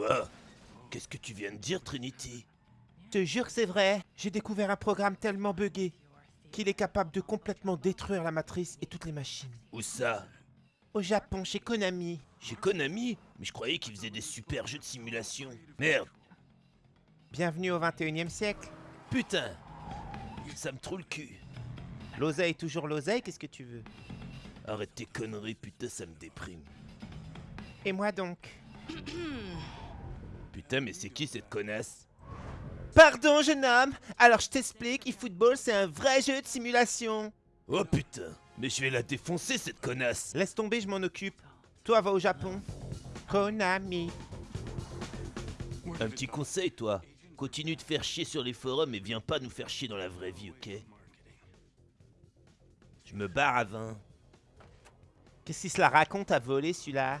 Quoi Qu'est-ce que tu viens de dire, Trinity? Je te jure que c'est vrai. J'ai découvert un programme tellement buggé qu'il est capable de complètement détruire la matrice et toutes les machines. Où ça? Au Japon, chez Konami. Chez Konami? Mais je croyais qu'ils faisaient des super jeux de simulation. Merde Bienvenue au 21 e siècle. Putain Ça me trouve le cul. L'oseille, toujours l'oseille, qu'est-ce que tu veux? Arrête tes conneries, putain, ça me déprime. Et moi donc? Putain, mais c'est qui cette connasse? Pardon, jeune homme. Alors je t'explique, eFootball, c'est un vrai jeu de simulation. Oh putain Mais je vais la défoncer, cette connasse Laisse tomber, je m'en occupe. Toi, va au Japon. Konami. Un petit conseil, toi. Continue de faire chier sur les forums et viens pas nous faire chier dans la vraie vie, ok? Je me barre à 20. Qu'est-ce qu'il se la raconte à voler, celui-là?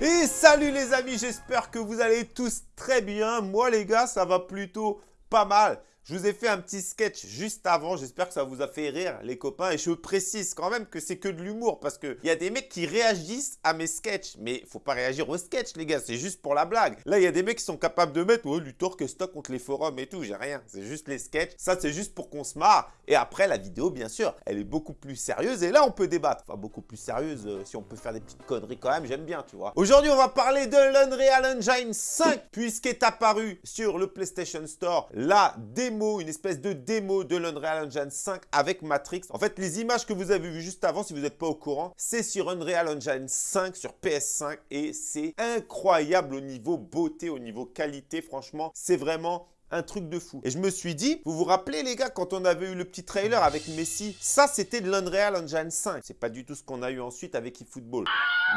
Et salut les amis, j'espère que vous allez tous très bien. Moi les gars, ça va plutôt pas mal. Je vous ai fait un petit sketch juste avant. J'espère que ça vous a fait rire, les copains. Et je précise quand même que c'est que de l'humour parce qu'il y a des mecs qui réagissent à mes sketchs. Mais faut pas réagir aux sketchs, les gars. C'est juste pour la blague. Là, il y a des mecs qui sont capables de mettre oh, Luthor que stock contre les forums et tout. J'ai rien. C'est juste les sketchs. Ça, c'est juste pour qu'on se marre. Et après, la vidéo, bien sûr, elle est beaucoup plus sérieuse. Et là, on peut débattre. Enfin, beaucoup plus sérieuse. euh, si on peut faire des petites conneries quand même, j'aime bien, tu vois. Aujourd'hui, on va parler de l'Unreal Engine 5 puisqu'est apparu sur le PlayStation Store la démo, une espèce de démo de l'Unreal Engine 5 avec Matrix. En fait, les images que vous avez vues juste avant, si vous n'êtes pas au courant, c'est sur Unreal Engine 5, sur PS5 et c'est incroyable au niveau beauté, au niveau qualité. Franchement, c'est vraiment un truc de fou. Et je me suis dit, vous vous rappelez les gars, quand on avait eu le petit trailer avec Messi, ça c'était de l'Unreal Engine 5. C'est pas du tout ce qu'on a eu ensuite avec eFootball.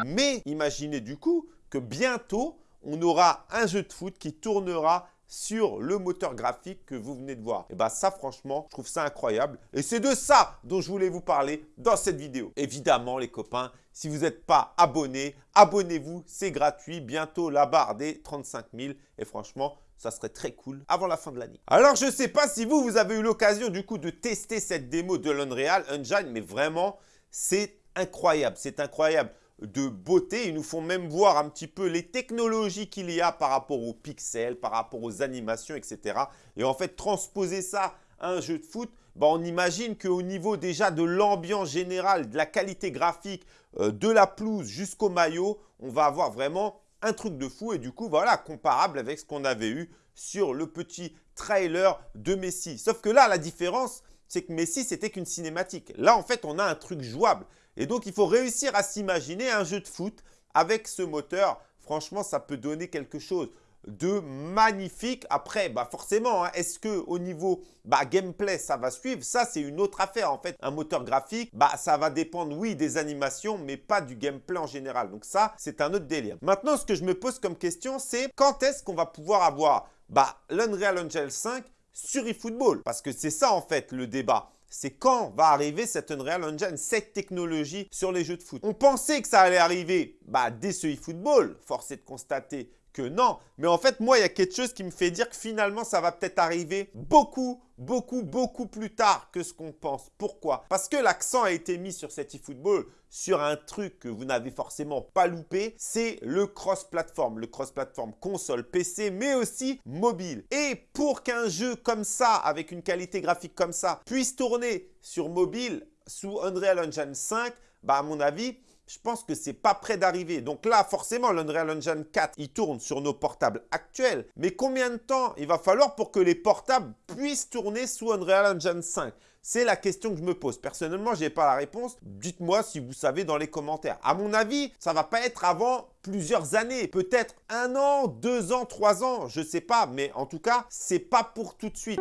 Mais imaginez du coup que bientôt, on aura un jeu de foot qui tournera sur le moteur graphique que vous venez de voir. Et bien ça franchement, je trouve ça incroyable. Et c'est de ça dont je voulais vous parler dans cette vidéo. Évidemment les copains, si vous n'êtes pas abonné, abonnez-vous, c'est gratuit. Bientôt la barre des 35 000 et franchement, ça serait très cool avant la fin de l'année. Alors je ne sais pas si vous, vous avez eu l'occasion du coup de tester cette démo de l'Unreal Engine, mais vraiment, c'est incroyable, c'est incroyable de beauté. Ils nous font même voir un petit peu les technologies qu'il y a par rapport aux pixels, par rapport aux animations, etc. Et en fait, transposer ça à un jeu de foot, bah, on imagine qu'au niveau déjà de l'ambiance générale, de la qualité graphique, euh, de la pelouse jusqu'au maillot, on va avoir vraiment un truc de fou et du coup, voilà, comparable avec ce qu'on avait eu sur le petit trailer de Messi. Sauf que là, la différence, c'est que Messi, c'était qu'une cinématique. Là, en fait, on a un truc jouable. Et donc, il faut réussir à s'imaginer un jeu de foot avec ce moteur. Franchement, ça peut donner quelque chose de magnifique. Après, bah forcément, hein, est-ce que au niveau bah, gameplay, ça va suivre? Ça, c'est une autre affaire. En fait, un moteur graphique, bah, ça va dépendre, oui, des animations, mais pas du gameplay en général. Donc ça, c'est un autre délire. Maintenant, ce que je me pose comme question, c'est quand est-ce qu'on va pouvoir avoir bah, l'Unreal Engine 5 sur eFootball? Parce que c'est ça, en fait, le débat c'est quand va arriver cette Unreal Engine, cette technologie sur les jeux de foot? On pensait que ça allait arriver bah, dès ce eFootball, force est de constater non. Mais en fait, moi, il y a quelque chose qui me fait dire que finalement, ça va peut-être arriver beaucoup, beaucoup, beaucoup plus tard que ce qu'on pense. Pourquoi? Parce que l'accent a été mis sur cet eFootball, sur un truc que vous n'avez forcément pas loupé, c'est le cross-platform. Le cross-platform console, PC, mais aussi mobile. Et pour qu'un jeu comme ça, avec une qualité graphique comme ça, puisse tourner sur mobile sous Unreal Engine 5, bah à mon avis, je pense que c'est pas près d'arriver. Donc là, forcément, l'Unreal Engine 4, il tourne sur nos portables actuels. Mais combien de temps il va falloir pour que les portables puissent tourner sous Unreal Engine 5 C'est la question que je me pose. Personnellement, je n'ai pas la réponse. Dites-moi si vous savez dans les commentaires. À mon avis, ça va pas être avant plusieurs années. Peut-être un an, deux ans, trois ans, je sais pas. Mais en tout cas, c'est pas pour tout de suite.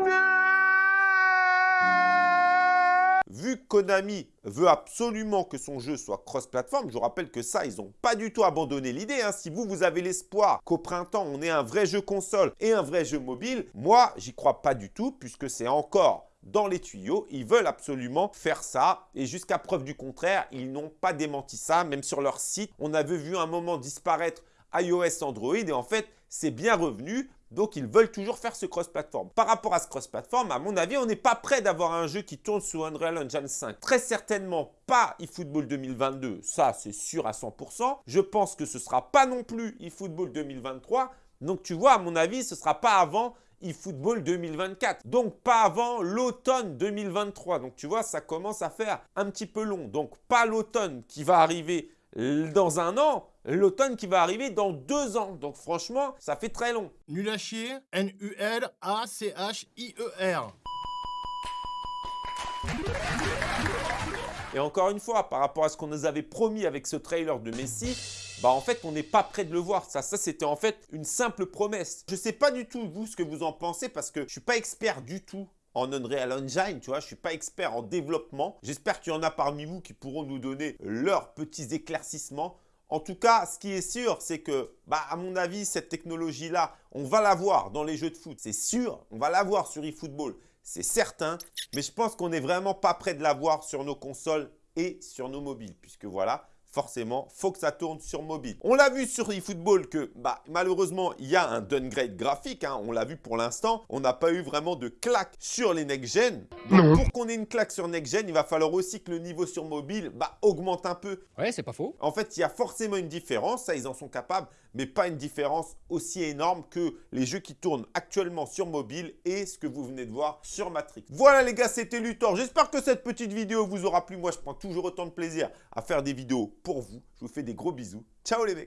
Vu que Konami veut absolument que son jeu soit cross-platform, je vous rappelle que ça, ils n'ont pas du tout abandonné l'idée. Hein. Si vous, vous avez l'espoir qu'au printemps, on ait un vrai jeu console et un vrai jeu mobile, moi, j'y crois pas du tout puisque c'est encore dans les tuyaux. Ils veulent absolument faire ça et jusqu'à preuve du contraire, ils n'ont pas démenti ça. Même sur leur site, on avait vu un moment disparaître iOS, Android et en fait, c'est bien revenu Donc, ils veulent toujours faire ce cross-platform. Par rapport à ce cross-platform, à mon avis, on n'est pas prêt d'avoir un jeu qui tourne sous Unreal Engine 5. Très certainement pas eFootball 2022, ça c'est sûr à 100%. Je pense que ce ne sera pas non plus eFootball 2023. Donc, tu vois, à mon avis, ce ne sera pas avant eFootball 2024. Donc, pas avant l'automne 2023. Donc, tu vois, ça commence à faire un petit peu long. Donc, pas l'automne qui va arriver dans un an, l'automne qui va arriver dans deux ans. Donc franchement, ça fait très long. Nul à chier, N-U-L-A-C-H-I-E-R. Et encore une fois, par rapport à ce qu'on nous avait promis avec ce trailer de Messi, bah en fait, on n'est pas prêt de le voir. Ça, ça c'était en fait une simple promesse. Je ne sais pas du tout, vous, ce que vous en pensez, parce que je ne suis pas expert du tout en Unreal Engine, tu vois, je suis pas expert en développement. J'espère qu'il y en a parmi vous qui pourront nous donner leurs petits éclaircissements. En tout cas, ce qui est sûr, c'est que, bah, à mon avis, cette technologie-là, on va la voir dans les jeux de foot, c'est sûr. On va la voir sur eFootball, c'est certain. Mais je pense qu'on n'est vraiment pas prêt de la voir sur nos consoles et sur nos mobiles, puisque voilà, forcément, faut que ça tourne sur mobile. On l'a vu sur eFootball que bah, malheureusement, il y a un downgrade graphique. Hein. on l'a vu pour l'instant. On n'a pas eu vraiment de claque sur les next-gen. Pour qu'on ait une claque sur next-gen, il va falloir aussi que le niveau sur mobile bah, augmente un peu. Ouais, c'est pas faux. En fait, il y a forcément une différence. Ça, ils en sont capables. Mais pas une différence aussi énorme que les jeux qui tournent actuellement sur mobile et ce que vous venez de voir sur Matrix. Voilà les gars, c'était Luthor. J'espère que cette petite vidéo vous aura plu. Moi, je prends toujours autant de plaisir à faire des vidéos pour vous. Je vous fais des gros bisous. Ciao les mecs